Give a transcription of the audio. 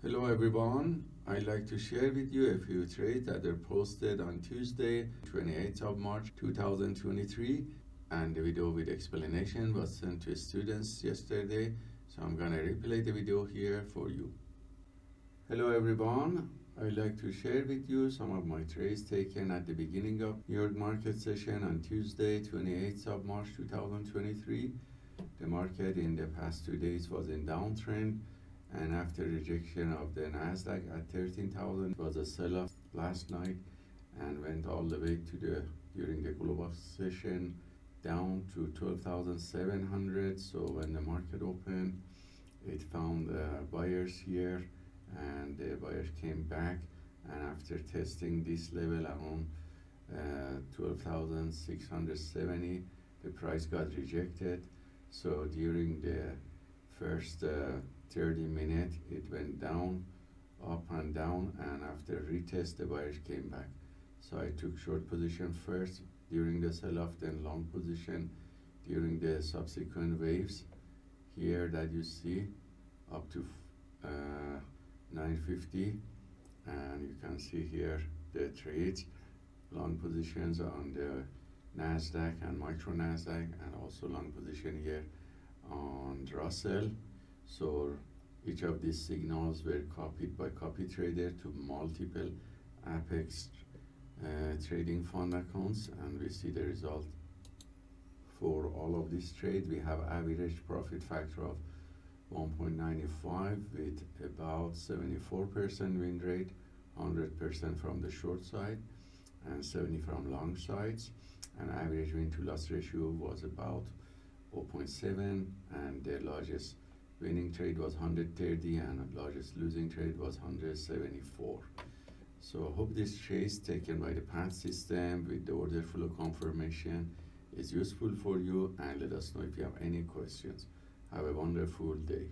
Hello everyone. I'd like to share with you a few trades that are posted on Tuesday, 28th of March 2023 and the video with explanation was sent to students yesterday so I'm gonna replay the video here for you. Hello everyone. I'd like to share with you some of my trades taken at the beginning of New York market session on Tuesday, 28th of March 2023. The market in the past two days was in downtrend and after rejection of the Nasdaq at 13,000 was a sell-off last night and went all the way to the during the global session down to 12,700 so when the market opened it found uh, buyers here and the buyers came back. And after testing this level around uh, 12,670 the price got rejected. So during the first uh, 30 minutes it went down up and down and after retest the buyers came back. So I took short position first during the sell-off then long position during the subsequent waves. Here that you see up to uh, 950 and you can see here the trades. Long positions on the Nasdaq and micro Nasdaq and also long position here on Russell so each of these signals were copied by copy trader to multiple Apex uh, trading fund accounts and we see the result. For all of these trades we have average profit factor of 1.95 with about 74% win rate 100% from the short side and 70 from long sides. And average win to loss ratio was about 0.7 and the largest winning trade was 130 and largest losing trade was 174 so I hope this trade taken by the path system with the order flow confirmation. Is useful for you and let us know if you have any questions. Have a wonderful day